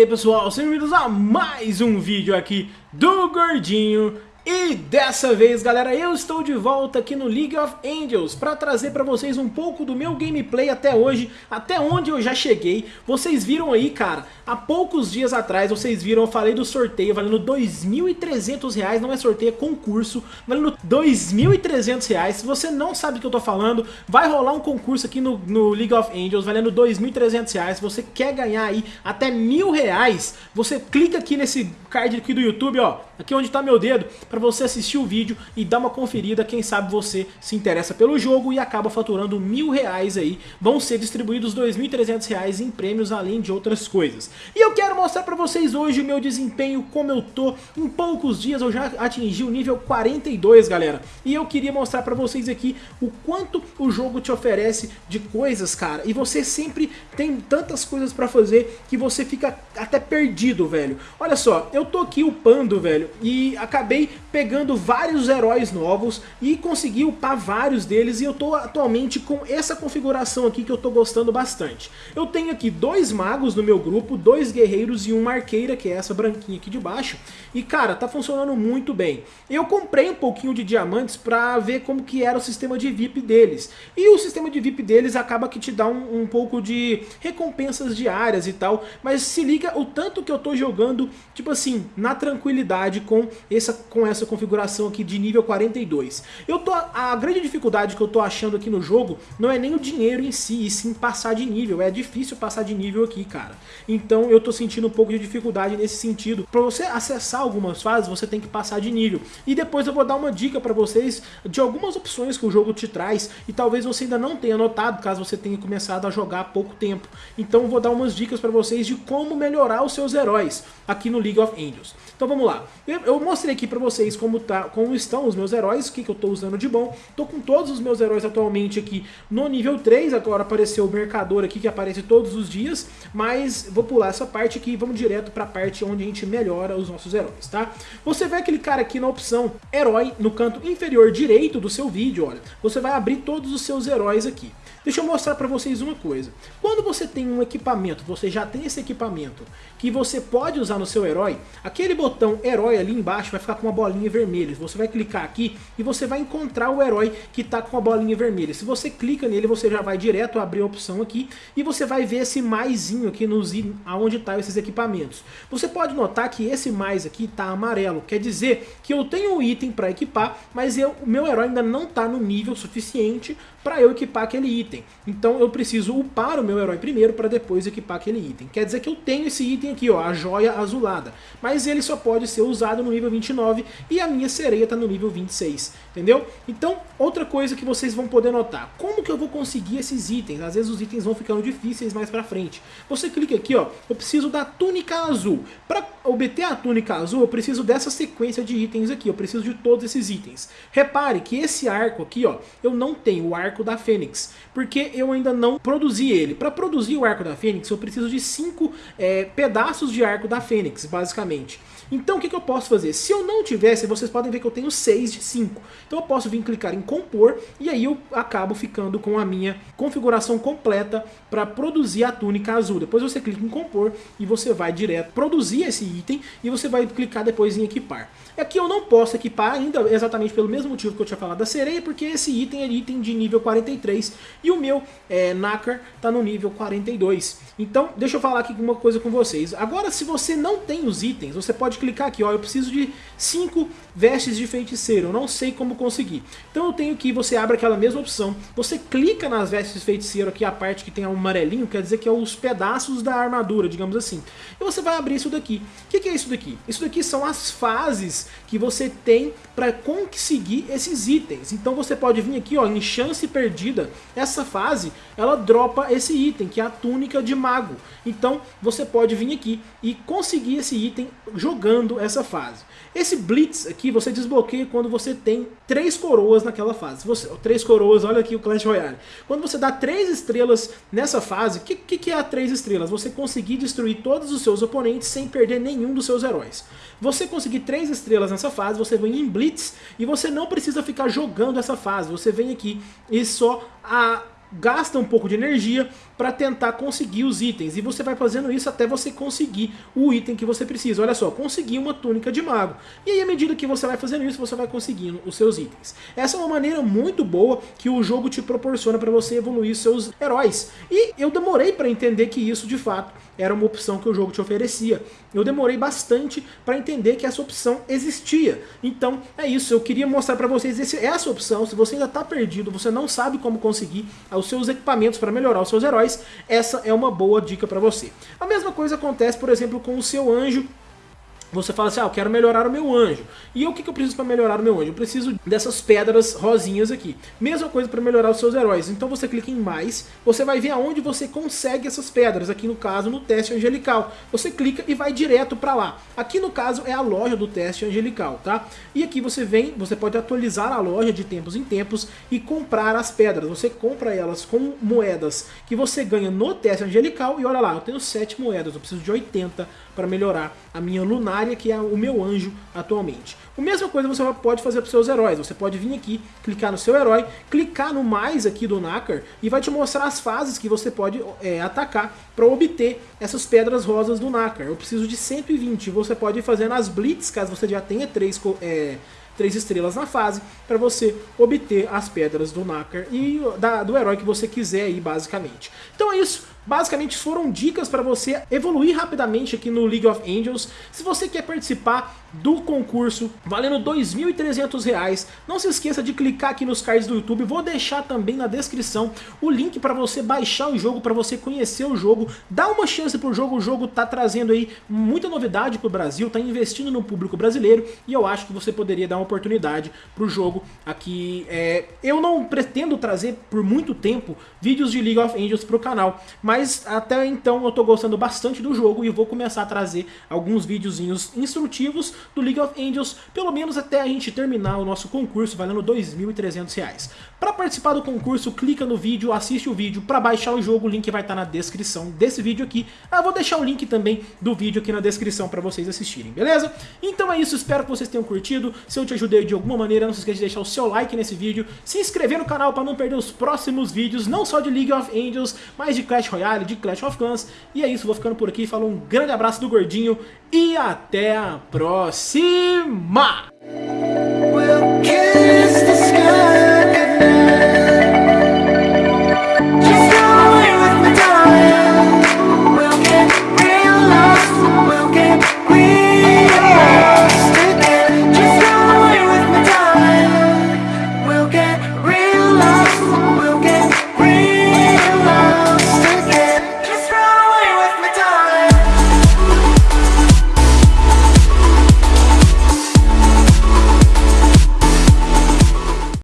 aí pessoal, sejam bem-vindos a mais um vídeo aqui do Gordinho e dessa vez, galera, eu estou de volta aqui no League of Angels para trazer para vocês um pouco do meu gameplay até hoje, até onde eu já cheguei. Vocês viram aí, cara, há poucos dias atrás, vocês viram, eu falei do sorteio valendo R$ 2.300, não é sorteio, é concurso, valendo R$ 2.300. Se você não sabe do que eu tô falando, vai rolar um concurso aqui no, no League of Angels valendo R$ 2.300. Se você quer ganhar aí até mil reais, você clica aqui nesse card aqui do YouTube, ó, aqui onde tá meu dedo, para você assistir o vídeo e dar uma conferida, quem sabe você se interessa pelo jogo e acaba faturando mil reais aí, vão ser distribuídos R$ 2.300 em prêmios, além de outras coisas. E eu quero mostrar para vocês hoje o meu desempenho, como eu tô, em poucos dias eu já atingi o nível 42, galera, e eu queria mostrar para vocês aqui o quanto o jogo te oferece de coisas, cara, e você sempre tem tantas coisas para fazer que você fica até perdido, velho. Olha só, eu tô aqui upando, velho, e acabei pegando vários heróis novos e consegui upar vários deles e eu tô atualmente com essa configuração aqui que eu tô gostando bastante. Eu tenho aqui dois magos no meu grupo, dois guerreiros e uma arqueira, que é essa branquinha aqui de baixo, e cara, tá funcionando muito bem. Eu comprei um pouquinho de diamantes pra ver como que era o sistema de VIP deles, e o sistema de VIP deles acaba que te dá um, um pouco de recompensas diárias e tal, mas se liga o tanto que eu tô jogando, tipo assim, na tranquilidade com essa, com essa configuração aqui de nível 42. Eu tô, a grande dificuldade que eu tô achando aqui no jogo não é nem o dinheiro em si, e sim passar de nível. É difícil passar de nível aqui, cara. Então eu tô sentindo um pouco de dificuldade nesse sentido. Pra você acessar algumas fases, você tem que passar de nível. E depois eu vou dar uma dica pra vocês de algumas opções que o jogo te traz, e talvez você ainda não tenha notado, caso você tenha começado a jogar há pouco tempo. Então vou dar umas dicas pra vocês de como melhorar os seus heróis aqui no League of Angels. Então vamos lá. Eu, mostrei aqui pra vocês como, tá, como estão os meus heróis, o que, que eu estou usando de bom. Estou com todos os meus heróis atualmente aqui no nível 3, agora apareceu o mercador aqui que aparece todos os dias, mas vou pular essa parte aqui e vamos direto para a parte onde a gente melhora os nossos heróis, tá? Você vai clicar aqui na opção herói no canto inferior direito do seu vídeo, olha, você vai abrir todos os seus heróis aqui. Deixa eu mostrar para vocês uma coisa. Quando você tem um equipamento, você já tem esse equipamento que você pode usar no seu herói, aquele botão herói ali embaixo vai ficar com uma bolinha vermelha. Você vai clicar aqui e você vai encontrar o herói que está com a bolinha vermelha. Se você clica nele, você já vai direto abrir a opção aqui e você vai ver esse maisinho aqui nos aonde estão tá esses equipamentos. Você pode notar que esse mais aqui está amarelo, quer dizer que eu tenho um item para equipar, mas eu, o meu herói ainda não está no nível suficiente para eu equipar aquele item. Então eu preciso upar o meu herói primeiro para depois equipar aquele item. Quer dizer que eu tenho esse item aqui, ó, a joia azulada. Mas ele só pode ser usado no nível 29 e a minha sereia está no nível 26, entendeu? Então, outra coisa que vocês vão poder notar, como que eu vou conseguir esses itens? Às vezes os itens vão ficando difíceis mais pra frente. Você clica aqui, ó, eu preciso da túnica azul. Para obter a túnica azul, eu preciso dessa sequência de itens aqui, eu preciso de todos esses itens. Repare que esse arco aqui, ó, eu não tenho o arco da Fênix, porque eu ainda não produzi ele. Para produzir o arco da Fênix, eu preciso de cinco é, pedaços de arco da Fênix, basicamente. Então o que, que, eu posso fazer? Se eu não tivesse, vocês podem ver que eu tenho 6 de 5. Então eu posso vir clicar em compor e aí eu acabo ficando com a minha configuração completa para produzir a túnica azul. Depois você clica em compor e você vai direto produzir esse item e você vai clicar depois em equipar. Aqui eu não posso equipar ainda exatamente pelo mesmo motivo que eu tinha falado da sereia, porque esse item é item de nível 43 e o meu é, Nakar está no nível 42. Então deixa eu falar aqui uma coisa com vocês. Agora se você não tem os itens, você pode clicar aqui, ó, eu preciso de 5 vestes de feiticeiro, eu não sei como conseguir. Então eu tenho que, você abre aquela mesma opção, você clica nas vestes de feiticeiro aqui, a parte que tem um amarelinho, quer dizer que é os pedaços da armadura, digamos assim. E você vai abrir isso daqui. O que, que é isso daqui? Isso daqui são as fases que você tem para conseguir esses itens. Então você pode vir aqui ó, em chance perdida, essa fase ela dropa esse item, que é a túnica de mago. Então você pode vir aqui e conseguir esse item jogando essa fase. Esse Blitz aqui você desbloqueia quando você tem três coroas naquela fase. Você, três coroas, olha aqui o Clash Royale. Quando você dá três estrelas nessa fase, o que, que, que é a três estrelas? Você conseguir destruir todos os seus oponentes sem perder nenhum dos seus heróis. Você conseguir três estrelas nessa fase, você vem em Blitz e você não precisa ficar jogando essa fase. Você vem aqui e só a gasta um pouco de energia para tentar conseguir os itens. E você vai fazendo isso até você conseguir o item que você precisa. Olha só, conseguir uma túnica de mago. E aí, à medida que você vai fazendo isso, você vai conseguindo os seus itens. Essa é uma maneira muito boa que o jogo te proporciona para você evoluir seus heróis. E eu demorei para entender que isso, de fato, era uma opção que o jogo te oferecia. Eu demorei bastante para entender que essa opção existia. Então, é isso. Eu queria mostrar para vocês essa opção. Se você ainda está perdido, você não sabe como conseguir os seus equipamentos para melhorar os seus heróis, essa é uma boa dica para você. A mesma coisa acontece, por exemplo, com o seu anjo você fala assim, ah, eu quero melhorar o meu anjo. E o que, que eu preciso para melhorar o meu anjo? Eu preciso dessas pedras rosinhas aqui. Mesma coisa para melhorar os seus heróis. Então você clica em mais, você vai ver aonde você consegue essas pedras. Aqui no caso, no teste angelical. Você clica e vai direto para lá. Aqui no caso é a loja do teste angelical, tá? E aqui você vem, você pode atualizar a loja de tempos em tempos e comprar as pedras. Você compra elas com moedas que você ganha no teste angelical. E olha lá, eu tenho 7 moedas, eu preciso de 80 para melhorar a minha lunária, que é o meu anjo atualmente. A mesma coisa você pode fazer para os seus heróis. Você pode vir aqui, clicar no seu herói, clicar no mais aqui do Nakar e vai te mostrar as fases que você pode é, atacar para obter essas pedras rosas do Nakar. Eu preciso de 120. Você pode ir fazendo as Blitz, caso você já tenha três... É, três estrelas na fase, para você obter as pedras do Nakar e da, do herói que você quiser aí, basicamente. Então é isso, Basicamente foram dicas para você evoluir rapidamente aqui no League of Angels. Se você quer participar do concurso valendo R$ 2.300, não se esqueça de clicar aqui nos cards do YouTube. Vou deixar também na descrição o link para você baixar o jogo, para você conhecer o jogo. Dá uma chance pro jogo, o jogo tá trazendo aí muita novidade pro Brasil, tá investindo no público brasileiro e eu acho que você poderia dar uma oportunidade pro jogo aqui. É, eu não pretendo trazer por muito tempo vídeos de League of Angels pro canal, mas mas até então eu tô gostando bastante do jogo e vou começar a trazer alguns videozinhos instrutivos do League of Angels, pelo menos até a gente terminar o nosso concurso valendo R$ 2.300. Para participar do concurso, clica no vídeo, assiste o vídeo. Para baixar o jogo, o link vai estar tá na descrição desse vídeo aqui. Eu vou deixar o link também do vídeo aqui na descrição para vocês assistirem, beleza? Então é isso, espero que vocês tenham curtido. Se eu te ajudei de alguma maneira, não se esqueça de deixar o seu like nesse vídeo, se inscrever no canal para não perder os próximos vídeos, não só de League of Angels, mas de Clash Royale Royale, de Clash of Clans. E é isso, vou ficando por aqui. Falou um grande abraço do Gordinho e até a próxima!